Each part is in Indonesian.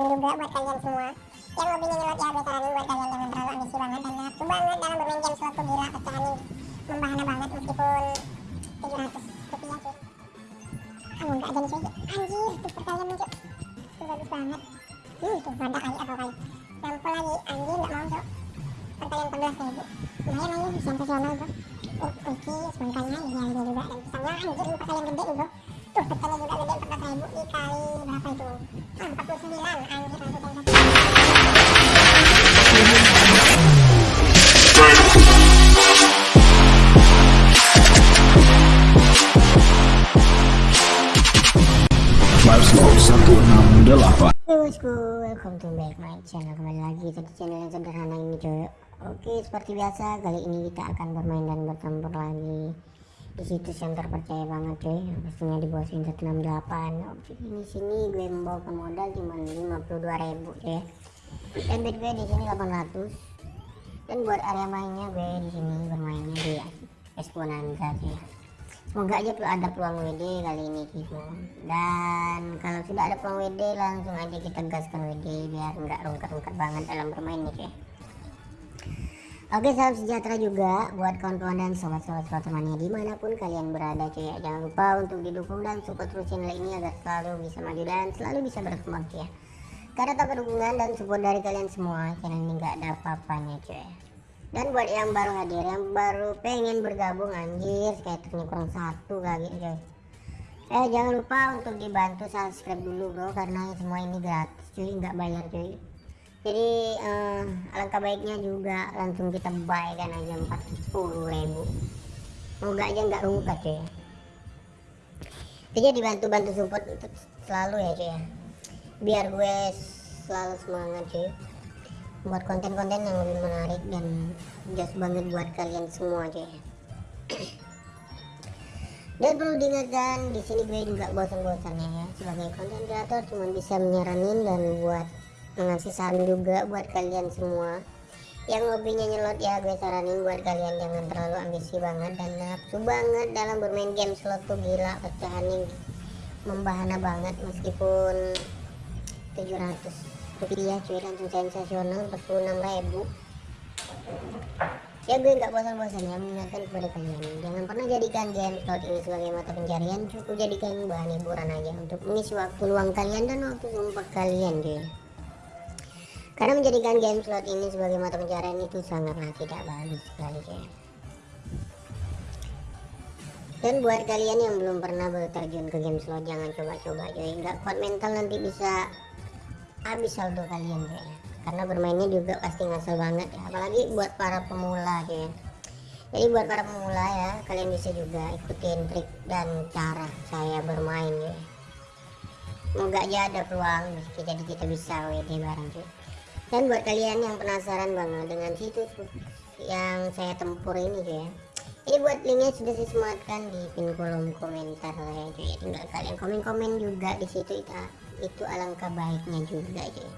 juga buat kalian semua. Yang hobinya nyelot ya gue saranin buat kalian jangan terlalu ambisi banget dan nafsu banget dalam bermain game slot tuh gila ini membahana banget meskipun 700 rupiah cuy. Kamu enggak jadi cuy. Anjir tuh perkalian nih cuy. Tuh bagus banget. Hmm tuh ada kali atau kali. Nampol lagi. Anjir enggak mau cuy. Perkalian 14 ribu lumayan aja sensasional bro oh oke semangkanya ya. Dia juga dan pisangnya anjir ini perkalian gede nih tuh perkalian juga gede 14 ribu dikali berapa itu ah 49 anjir langsung sensasi Five Slow 168 Hey bosku, welcome to back my channel Kembali lagi ke channel yang sederhana ini coy Oke, seperti biasa kali ini kita akan bermain dan bertempur lagi Di situs yang terpercaya banget coy Pastinya di bawah Sin 168 Oke, ini sini gue membawa modal cuma 52 ribu coy Dan bet gue di sini 800 Dan buat area mainnya gue di sini bermainnya di Esponanza coy Semoga aja tuh ada peluang WD kali ini Kimo. Dan kalau sudah ada peluang WD langsung aja kita gaskan WD biar nggak rungkat-rungkat banget dalam bermain nih cuy. Oke salam sejahtera juga buat kawan-kawan dan sobat-sobat sepatu mania di mana pun kalian berada cuy ya. Jangan lupa untuk didukung dan support terus channel ini agar selalu bisa maju dan selalu bisa berkembang cuy ya. Karena tanpa dukungan dan support dari kalian semua channel ini nggak ada apa-apanya cuy dan buat yang baru hadir yang baru pengen bergabung anjir skaternya kurang satu kali coy eh jangan lupa untuk dibantu subscribe dulu bro karena semua ini gratis cuy nggak bayar cuy jadi eh, alangkah baiknya juga langsung kita buy kan aja 40 ribu. Moga aja nggak rungkat cuy. Jadi dibantu-bantu support itu selalu ya cuy ya. Biar gue selalu semangat cuy buat konten-konten yang lebih menarik dan just banget buat kalian semua aja dan perlu diingatkan di sini gue juga bosan-bosannya ya. Sebagai konten kreator cuma bisa menyaranin dan buat mengasih saran juga buat kalian semua. Yang hobinya nyelot ya gue saranin buat kalian jangan terlalu ambisi banget dan nafsu banget dalam bermain game. Slot tuh gila pecahan ini membahana banget meskipun 700 rupiah cuy langsung sensasional 46 ribu. Ya gue nggak bosan-bosan ya mengingatkan kepada kalian. Jangan pernah jadikan game slot ini sebagai mata pencarian. Cukup jadikan bahan hiburan aja untuk mengisi waktu luang kalian dan waktu sumpah kalian cuy karena menjadikan game slot ini sebagai mata pencarian itu sangatlah tidak bagus sekali cuy dan buat kalian yang belum pernah berterjun ke game slot jangan coba-coba cuy. Nggak kuat mental nanti bisa habis saldo kalian ya karena bermainnya juga pasti ngasal banget ya apalagi buat para pemula ya jadi buat para pemula ya kalian bisa juga ikutin trik dan cara saya bermain ya semoga aja ada peluang jadi kita bisa WD bareng cuy dan buat kalian yang penasaran banget dengan situs yang saya tempur ini ya. Ini buat linknya sudah saya sematkan di pin kolom komentar ya cuy tinggal kalian komen-komen juga di situ itu itu alangkah baiknya juga cuy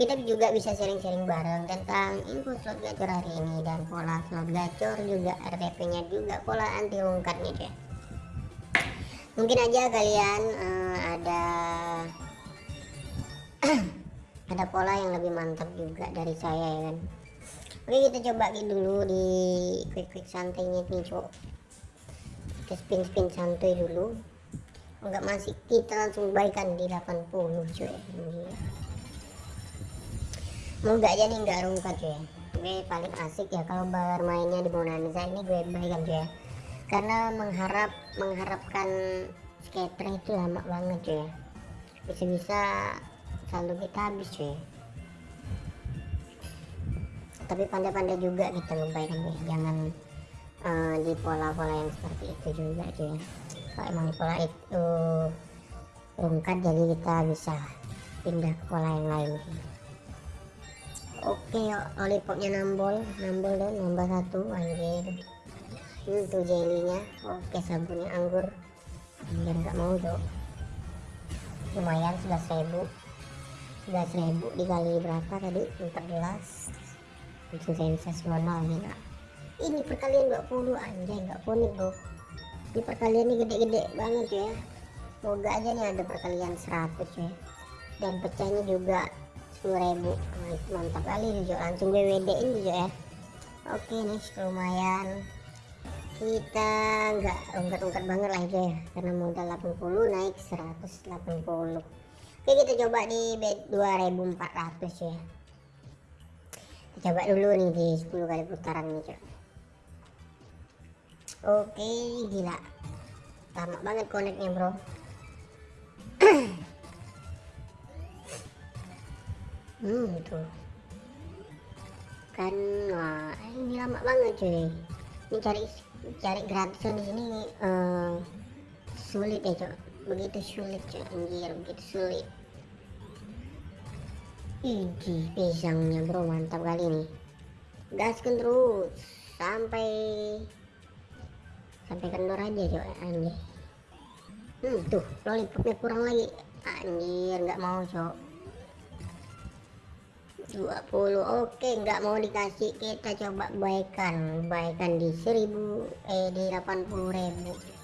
kita juga bisa sharing-sharing bareng tentang info slot gacor hari ini dan pola slot gacor juga RTP nya juga pola anti rungkatnya cuy mungkin aja kalian uh, ada ada pola yang lebih mantap juga dari saya ya kan? Oke kita coba dulu di quick quick santainya nih cok kita spin spin santai dulu. Enggak masih kita langsung baikan di 80 cuy moga aja nih enggak rungkat cuy gue paling asik ya kalau bermainnya di Bonanza ini gue baikan cuy karena mengharap mengharapkan skater itu lama banget cuy bisa-bisa saldo kita habis cuy. Tapi pandai-pandai juga kita ngebuy ya. jangan uh, di pola-pola yang seperti itu juga cuy. Kalau emang di pola itu rungkat jadi kita bisa pindah ke pola yang lain cuy. oke yuk lollipopnya nambol. Nambol dan nambah satu anjir. Itu jelinya oke sabunnya anggur. Biar nggak mau dong lumayan sudah ribu. 11000 dikali berapa tadi? 14 bikin senses monol nih kak. Ini perkalian 20 anjay nggak kuning tuh. Di perkalian ini gede-gede banget ya. Semoga aja nih ada perkalian 100 ya. Dan pecahnya juga 10.000 mantap kali Jojo langsung gue WD ini juga ya. Oke nih lumayan. Kita nggak ungkat-ungkat banget lah ya. Karena modal 80 naik 180 oke kita coba di bet 2400 ya. Kita coba dulu nih di 10 kali putaran nih Jo oke gila. Lama banget connectnya bro. Hmm tuh kan wah ini lama banget cuy. Ini cari cari gratisan di sini eh, sulit ya cuy begitu sulit cuy anjir begitu sulit. Iji pisangnya bro mantap kali nih gaskan terus sampai sampai kendor aja cuy anjir. Hmm tuh lollipopnya kurang lagi. Anjir nggak mau cok. 20 oke nggak mau dikasih kita coba baikan. Baikan di 1000 eh di 80 ribu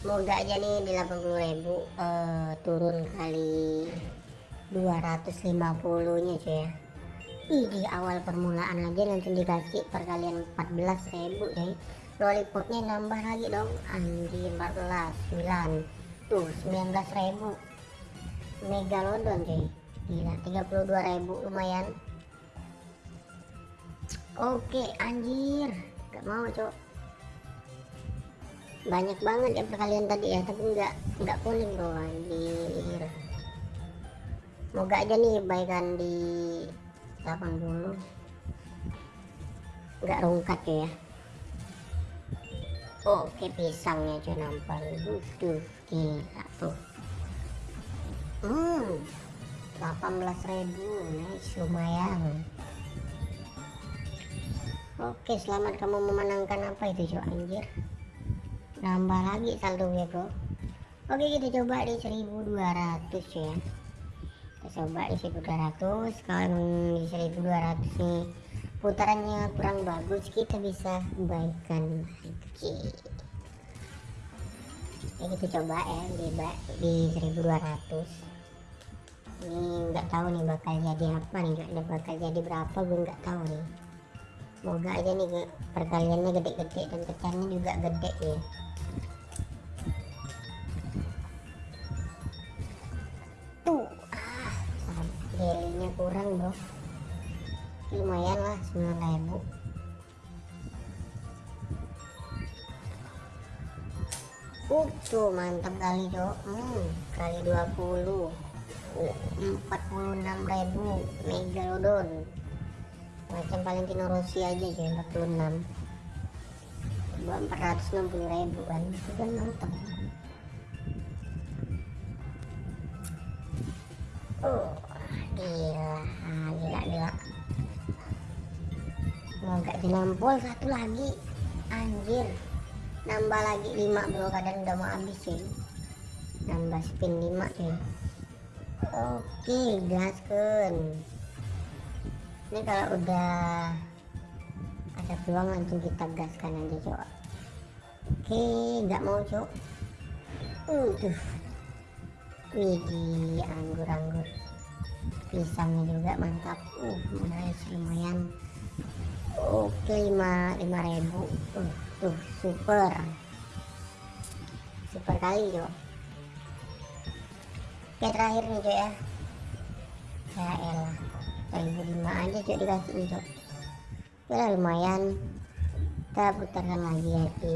semoga aja nih di 80 ribu eh, turun kali 250 nya cuy ya. Ih, di awal permulaan aja nanti dikasih perkalian 14 ribu cuy. Lollipopnya nambah lagi dong. Anjir 14 9 tuh 19 ribu. Megalodon cuy. Gila 32.000 lumayan. Oke anjir. Gak mau cok banyak banget ya perkalian tadi ya tapi nggak nggak kuning bro anjir moga aja nih baikan di 80 nggak rungkat ya. Oke pisangnya cuy nampak tuh gila tuh. Hmm 18.000 nice lumayan. Oke selamat kamu memenangkan apa itu cok anjir nambah lagi saldo gue bro. Oke kita coba di 1200 ya. Kita coba di 1200 kalau di 1200 nih putarannya kurang bagus kita bisa baikkan lagi. Ya kita coba ya di, di 1200 ini nggak tahu nih bakal jadi apa nih nggak bakal jadi berapa gue nggak tahu nih. Semoga aja nih perkaliannya gede-gede dan pecahnya juga gede ya 9000 Uh, tuh mantap kali cok. Hmm, kali 20 46.000 megalodon macam Valentino Rossi aja jadi 46 coba 460.000 kan? Itu kan mantap. Oh gila. Ah, gila gila mau gak dinampol satu lagi. Anjir. Nambah lagi 5 bro. Kadang udah mau habis sih nambah spin 5 cuy. Oke gaskan ini kalau udah ada peluang langsung kita gaskan aja coba oke nggak mau cok. Uh tuh anggur-anggur pisangnya juga mantap. Uh nice oke lima lima ribu. Uh tuh super. Super kali cok Oke terakhir nih cuy ya. Ya elah. 1005 aja cuy dikasih nih cuy ya lumayan. Kita putarkan lagi ya di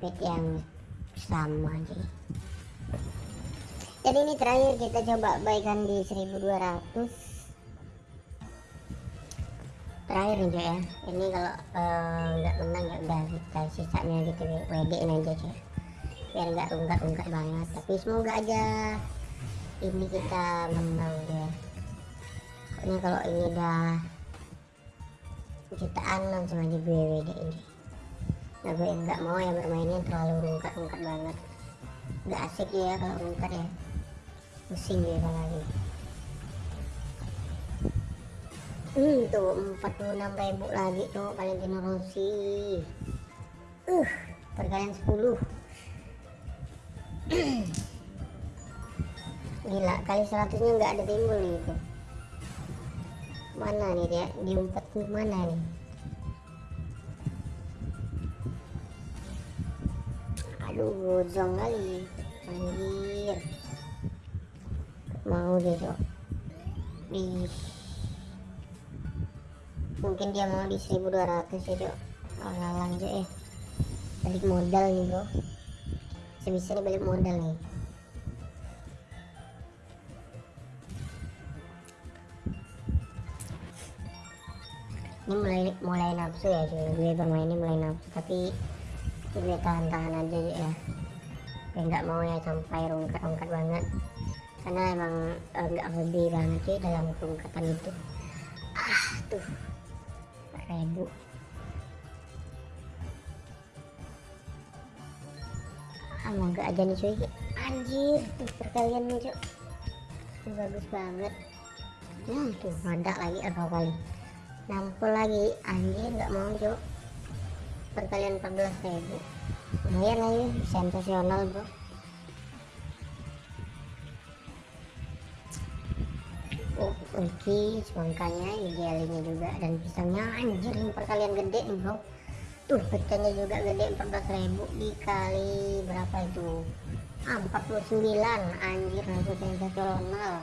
pet yang sama aja jadi ini terakhir kita coba baikan di 1200 terakhir nih ya. Ini kalau eh, nggak uh, menang ya udah kita sisanya gitu WD in aja cuy biar nggak ungkat-ungkat banget. Tapi semoga aja ini kita menang ya pokoknya kalau ini udah jutaan langsung aja BWD ini. Nah gue nggak mau ya bermainnya terlalu rungkat-rungkat banget. Nggak asik ya kalau rungkat ya. Pusing ya lagi hmm tuh 46 ribu lagi tuh Valentino Rossi uh perkalian 10 gila kali seratusnya nggak ada timbul gitu mana nih dia? Diumpet mana nih? Aduh gozong kali. Anjir. Mau deh cok. Di mungkin dia mau di 1200 ya cok oh lalang cok eh. Balik modal nih bro. Sebisa nih balik modal nih. Ini mulai mulai nafsu ya cuy. Gue bermain ini mulai nafsu tapi gue tahan-tahan aja ya. Gue nggak mau ya sampai rungkat-rungkat banget. Karena emang eh, nggak uh, hobi banget cuy dalam rungkatan itu. Ah tuh ribu ah mau nggak aja nih cuy. Anjir tuh perkalian nih cuy. Tuh, bagus banget. Hmm tuh ada lagi atau kali nampol lagi. Anjir nggak mau cok perkalian 14 ribu. Lumayan lagi sensasional bro okay. semangkanya idealnya juga dan pisangnya anjir ini perkalian gede nih bro. Tuh pecahnya juga gede 14 ribu dikali berapa itu? Ah, 49 anjir langsung sensasional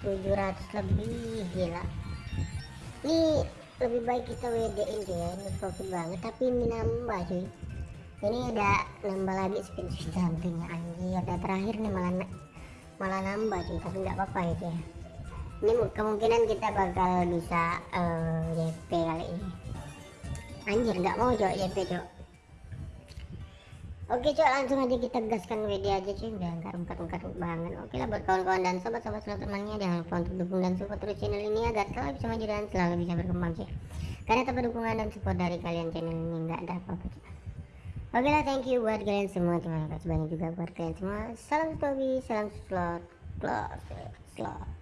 700 lebih gila. Ini lebih baik kita WD in ya. Ini profit banget tapi ini nambah cuy. Ini ada nambah lagi spin samping anjir. Ada terakhir nih malah malah nambah cuy tapi nggak apa-apa itu ya ini kemungkinan kita bakal bisa uh, eh, JP kali ini. Anjir nggak mau cok JP cok. Oke cok langsung aja kita gaskan WD aja cuy. Udah nggak rungkat-rungkat banget. Oke lah buat kawan-kawan dan sobat-sobat seluruh temannya jangan lupa untuk dukung dan support terus channel ini agar selalu bisa maju dan selalu bisa berkembang cuy. Karena tanpa dukungan dan support dari kalian channel ini nggak ada apa-apa Oke lah thank you buat kalian semua. Terima kasih banyak juga buat kalian semua. Salam Tobi, salam slot, slot, slot